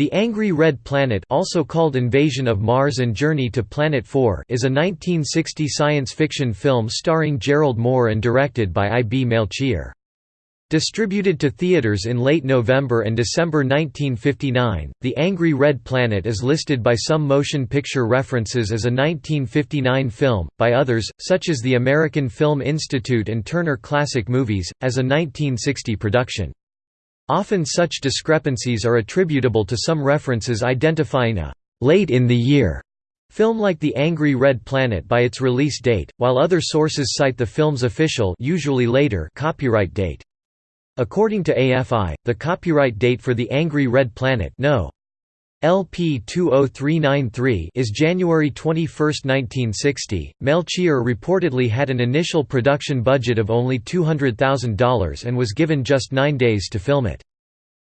The Angry Red Planet also called Invasion of Mars and Journey to Planet 4 is a 1960 science fiction film starring Gerald Moore and directed by I. B. Melchior. Distributed to theaters in late November and December 1959, The Angry Red Planet is listed by some motion picture references as a 1959 film, by others, such as the American Film Institute and Turner Classic Movies, as a 1960 production. Often such discrepancies are attributable to some references identifying a «late in the year» film like The Angry Red Planet by its release date, while other sources cite the film's official usually later copyright date. According to AFI, the copyright date for The Angry Red Planet no. LP 20393 is January 21, 1960. Melchior reportedly had an initial production budget of only $200,000 and was given just nine days to film it.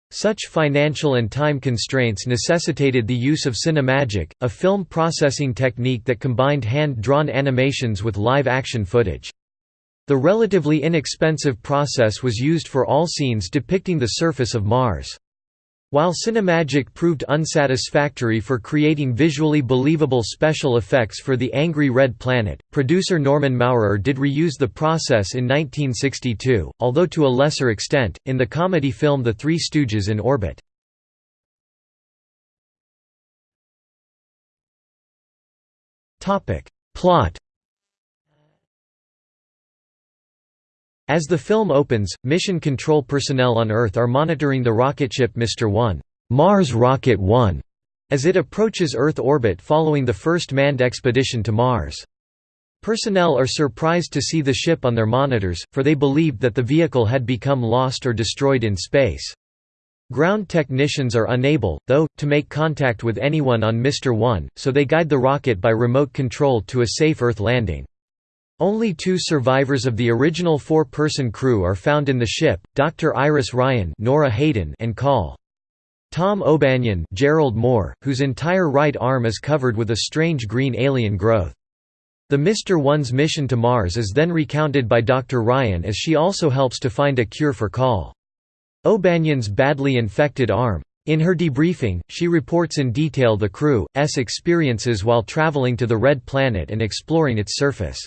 Such financial and time constraints necessitated the use of Cinemagic, a film processing technique that combined hand-drawn animations with live-action footage. The relatively inexpensive process was used for all scenes depicting the surface of Mars. While Cinemagic proved unsatisfactory for creating visually believable special effects for The Angry Red Planet, producer Norman Maurer did reuse the process in 1962, although to a lesser extent, in the comedy film The Three Stooges in Orbit. Plot As the film opens, mission control personnel on Earth are monitoring the rocket ship Mr. 1, Mars Rocket 1, as it approaches Earth orbit following the first manned expedition to Mars. Personnel are surprised to see the ship on their monitors, for they believed that the vehicle had become lost or destroyed in space. Ground technicians are unable, though, to make contact with anyone on Mr. 1, so they guide the rocket by remote control to a safe Earth landing. Only two survivors of the original four-person crew are found in the ship, Dr. Iris Ryan Nora Hayden and Col. Tom O'Banion Gerald Moore, whose entire right arm is covered with a strange green alien growth. The Mr. One's mission to Mars is then recounted by Dr. Ryan as she also helps to find a cure for Col. O'Banion's badly infected arm. In her debriefing, she reports in detail the crew's experiences while traveling to the Red Planet and exploring its surface.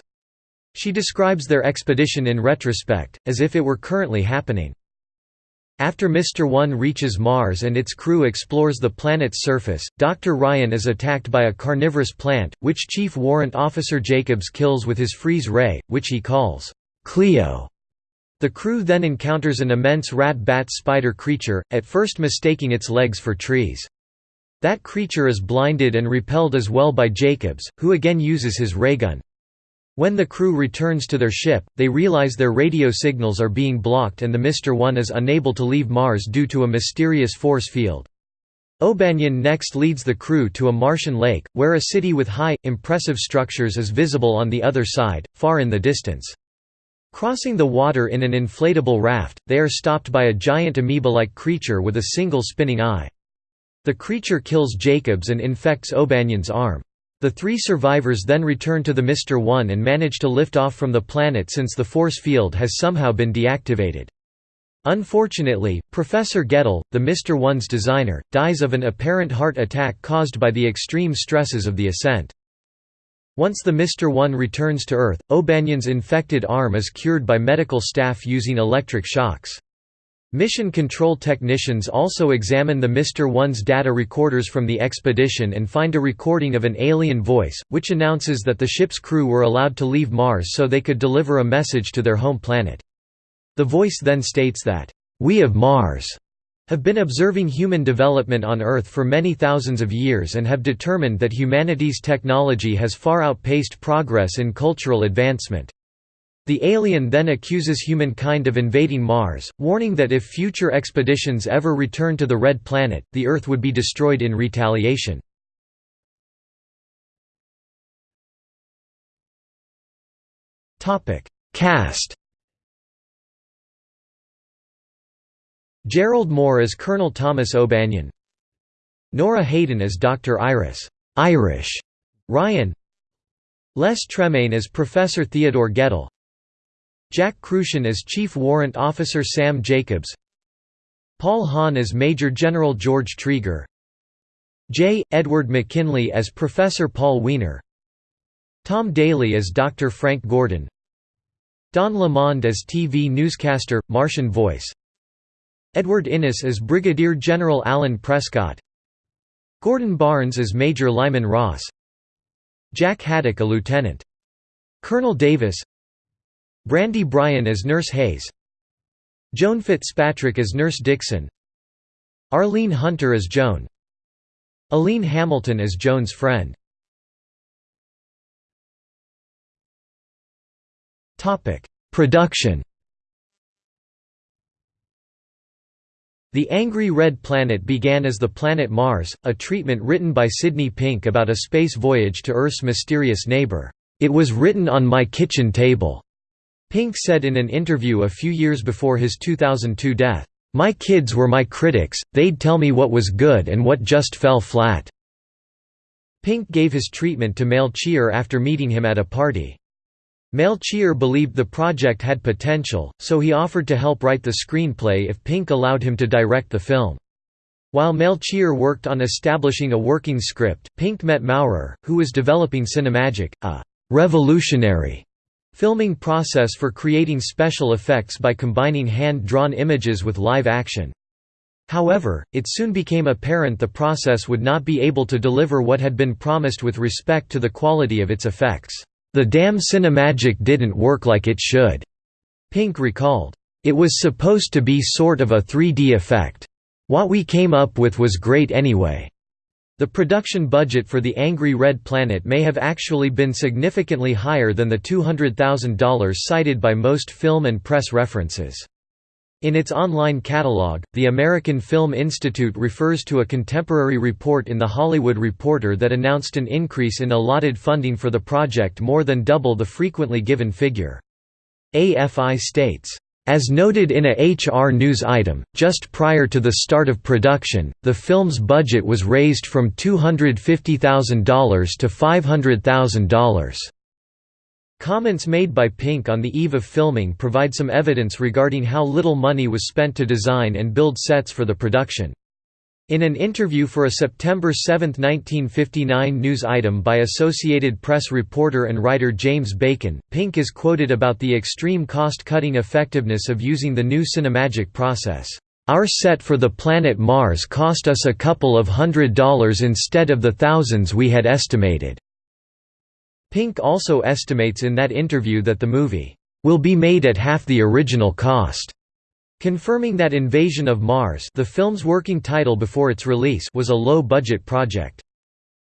She describes their expedition in retrospect, as if it were currently happening. After Mr. One reaches Mars and its crew explores the planet's surface, Dr. Ryan is attacked by a carnivorous plant, which Chief Warrant Officer Jacobs kills with his freeze ray, which he calls Cleo. The crew then encounters an immense rat-bat spider creature, at first mistaking its legs for trees. That creature is blinded and repelled as well by Jacobs, who again uses his raygun. When the crew returns to their ship, they realize their radio signals are being blocked and the Mr. One is unable to leave Mars due to a mysterious force field. O'Banion next leads the crew to a Martian lake, where a city with high, impressive structures is visible on the other side, far in the distance. Crossing the water in an inflatable raft, they are stopped by a giant amoeba-like creature with a single spinning eye. The creature kills Jacobs and infects O'Banion's arm. The three survivors then return to the Mr. One and manage to lift off from the planet since the force field has somehow been deactivated. Unfortunately, Professor Gettle, the Mr. One's designer, dies of an apparent heart attack caused by the extreme stresses of the ascent. Once the Mr. One returns to Earth, O'Banion's infected arm is cured by medical staff using electric shocks. Mission control technicians also examine the Mr. One's data recorders from the expedition and find a recording of an alien voice, which announces that the ship's crew were allowed to leave Mars so they could deliver a message to their home planet. The voice then states that, "...we of Mars have been observing human development on Earth for many thousands of years and have determined that humanity's technology has far outpaced progress in cultural advancement. The alien then accuses humankind of invading Mars, warning that if future expeditions ever return to the Red Planet, the Earth would be destroyed in retaliation. Cast Gerald Moore as Colonel Thomas O'Banion. Nora Hayden as Dr. Iris. Irish. Ryan. Les Tremayne as Professor Theodore Gettle Jack Kruschen as Chief Warrant Officer Sam Jacobs Paul Hahn as Major General George Trieger J. Edward McKinley as Professor Paul Wiener Tom Daly as Dr. Frank Gordon Don Lamond as TV newscaster, Martian voice Edward Innes as Brigadier General Alan Prescott Gordon Barnes as Major Lyman Ross Jack Haddock a lieutenant Colonel Davis Brandy Bryan as Nurse Hayes. Joan Fitzpatrick as Nurse Dixon. Arlene Hunter as Joan. Aline Hamilton as Joan's friend. Production. The Angry Red Planet began as the planet Mars, a treatment written by Sidney Pink about a space voyage to Earth's mysterious neighbor. It was written on my kitchen table. Pink said in an interview a few years before his 2002 death, "My kids were my critics, they'd tell me what was good and what just fell flat." Pink gave his treatment to Melchior after meeting him at a party. Melchior believed the project had potential, so he offered to help write the screenplay if Pink allowed him to direct the film. While Melchior worked on establishing a working script, Pink met Maurer, who was developing Cinemagic, a «revolutionary» filming process for creating special effects by combining hand-drawn images with live action. However, it soon became apparent the process would not be able to deliver what had been promised with respect to the quality of its effects. The damn Cinemagic didn't work like it should," Pink recalled. It was supposed to be sort of a 3D effect. What we came up with was great anyway. The production budget for The Angry Red Planet may have actually been significantly higher than the $200,000 cited by most film and press references. In its online catalog, the American Film Institute refers to a contemporary report in The Hollywood Reporter that announced an increase in allotted funding for the project more than double the frequently given figure. AFI states, as noted in a HR News item, just prior to the start of production, the film's budget was raised from $250,000 to $500,000. Comments made by Pink on the eve of filming provide some evidence regarding how little money was spent to design and build sets for the production. In an interview for a September 7, 1959 news item by Associated Press reporter and writer James Bacon, Pink is quoted about the extreme cost-cutting effectiveness of using the new Cinemagic process. Our set for the planet Mars cost us a couple of hundred dollars instead of the thousands we had estimated. Pink also estimates in that interview that the movie, "...will be made at half the original cost." Confirming that Invasion of Mars the film's working title before its release was a low-budget project.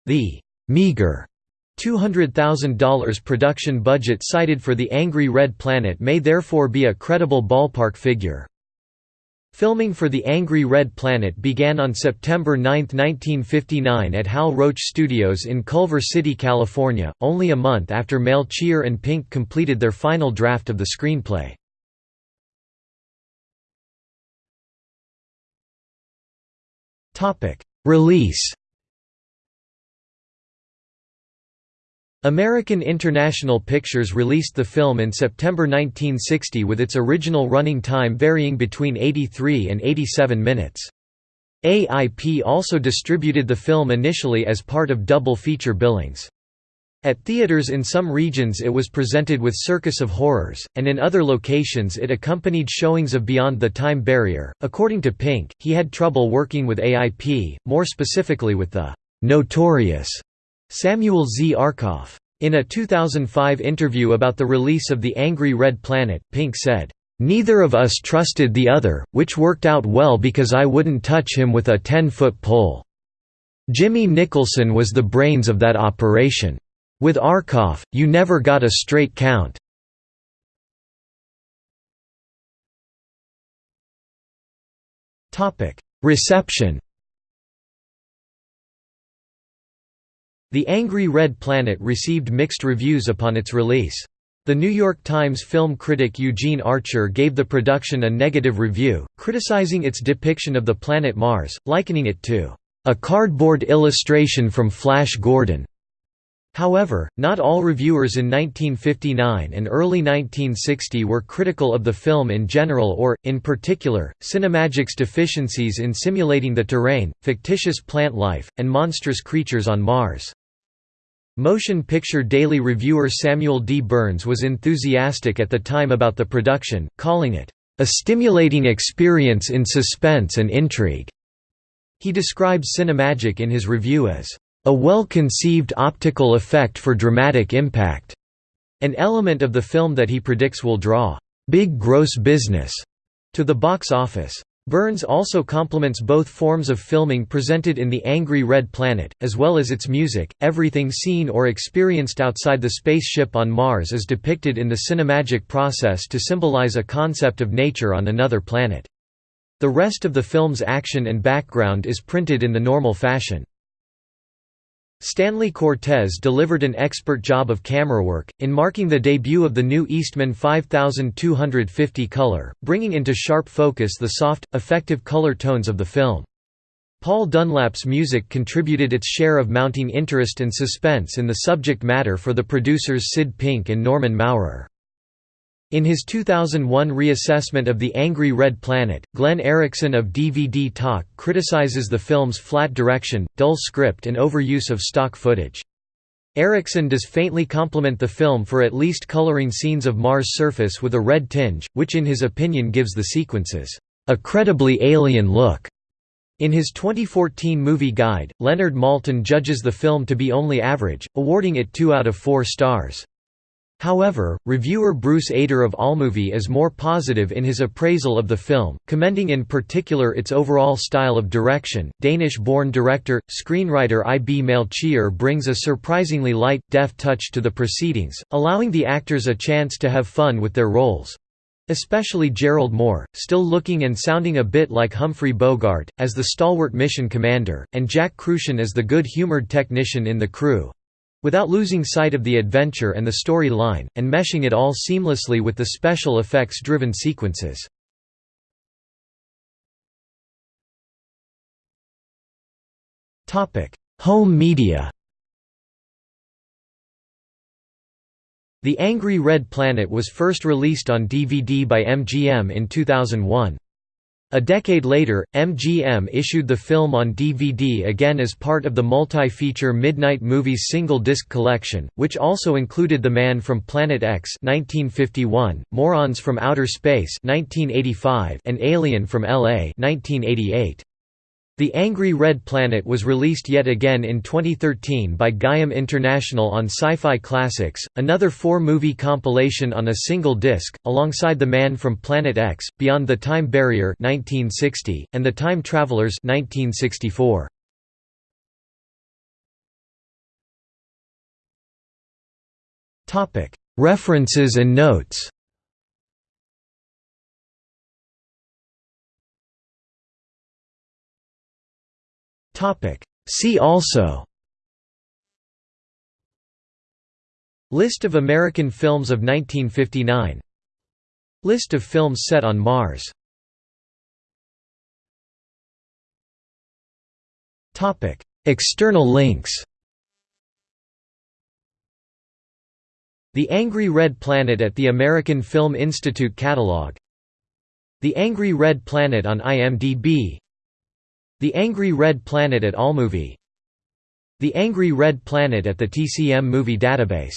The «meager» $200,000 production budget cited for The Angry Red Planet may therefore be a credible ballpark figure. Filming for The Angry Red Planet began on September 9, 1959 at Hal Roach Studios in Culver City, California, only a month after Melchior and Pink completed their final draft of the screenplay. Release American International Pictures released the film in September 1960 with its original running time varying between 83 and 87 minutes. AIP also distributed the film initially as part of double feature billings. At theaters in some regions it was presented with Circus of Horrors, and in other locations it accompanied showings of Beyond the Time Barrier. According to Pink, he had trouble working with AIP, more specifically with the notorious Samuel Z. Arkoff. In a 2005 interview about the release of The Angry Red Planet, Pink said, "...neither of us trusted the other, which worked out well because I wouldn't touch him with a 10-foot pole. Jimmy Nicholson was the brains of that operation. With Arkoff, you never got a straight count." Reception The Angry Red Planet received mixed reviews upon its release. The New York Times film critic Eugene Archer gave the production a negative review, criticizing its depiction of the planet Mars, likening it to a cardboard illustration from Flash Gordon. However, not all reviewers in 1959 and early 1960 were critical of the film in general or, in particular, Cinemagic's deficiencies in simulating the terrain, fictitious plant life, and monstrous creatures on Mars. Motion Picture Daily reviewer Samuel D. Burns was enthusiastic at the time about the production, calling it, "...a stimulating experience in suspense and intrigue." He describes Cinemagic in his review as, "...a well-conceived optical effect for dramatic impact," an element of the film that he predicts will draw, "...big gross business," to the box office. Burns also compliments both forms of filming presented in The Angry Red Planet, as well as its music. Everything seen or experienced outside the spaceship on Mars is depicted in the cinemagic process to symbolize a concept of nature on another planet. The rest of the film's action and background is printed in the normal fashion. Stanley Cortez delivered an expert job of camerawork, in marking the debut of the new Eastman 5250 color, bringing into sharp focus the soft, effective color tones of the film. Paul Dunlap's music contributed its share of mounting interest and suspense in the subject matter for the producers Sid Pink and Norman Maurer. In his 2001 reassessment of The Angry Red Planet, Glenn Erickson of DVD Talk criticizes the film's flat direction, dull script and overuse of stock footage. Erickson does faintly compliment the film for at least coloring scenes of Mars' surface with a red tinge, which in his opinion gives the sequences, "...a credibly alien look." In his 2014 movie guide, Leonard Maltin judges the film to be only average, awarding it 2 out of 4 stars. However, reviewer Bruce Eder of AllMovie is more positive in his appraisal of the film, commending in particular its overall style of direction. Danish-born director, screenwriter I. B. Melchior brings a surprisingly light, deft touch to the proceedings, allowing the actors a chance to have fun with their roles. Especially Gerald Moore, still looking and sounding a bit like Humphrey Bogart, as the stalwart mission commander, and Jack Kruschen as the good-humored technician in the crew, without losing sight of the adventure and the story line, and meshing it all seamlessly with the special effects-driven sequences. Home media The Angry Red Planet was first released on DVD by MGM in 2001. A decade later, MGM issued the film on DVD again as part of the multi-feature Midnight Movies single-disc collection, which also included The Man from Planet X 1951, Morons from Outer Space 1985, and Alien from L.A. 1988. The Angry Red Planet was released yet again in 2013 by Gaiam International on Sci-Fi Classics, another four-movie compilation on a single disc, alongside The Man from Planet X, Beyond the Time Barrier 1960, and The Time Travelers 1964. References and notes See also. List of American films of 1959 List of films set on Mars. External links. The Angry Red Planet at the American Film Institute Catalog. The Angry Red Planet on IMDb the Angry Red Planet at AllMovie. The Angry Red Planet at the TCM Movie Database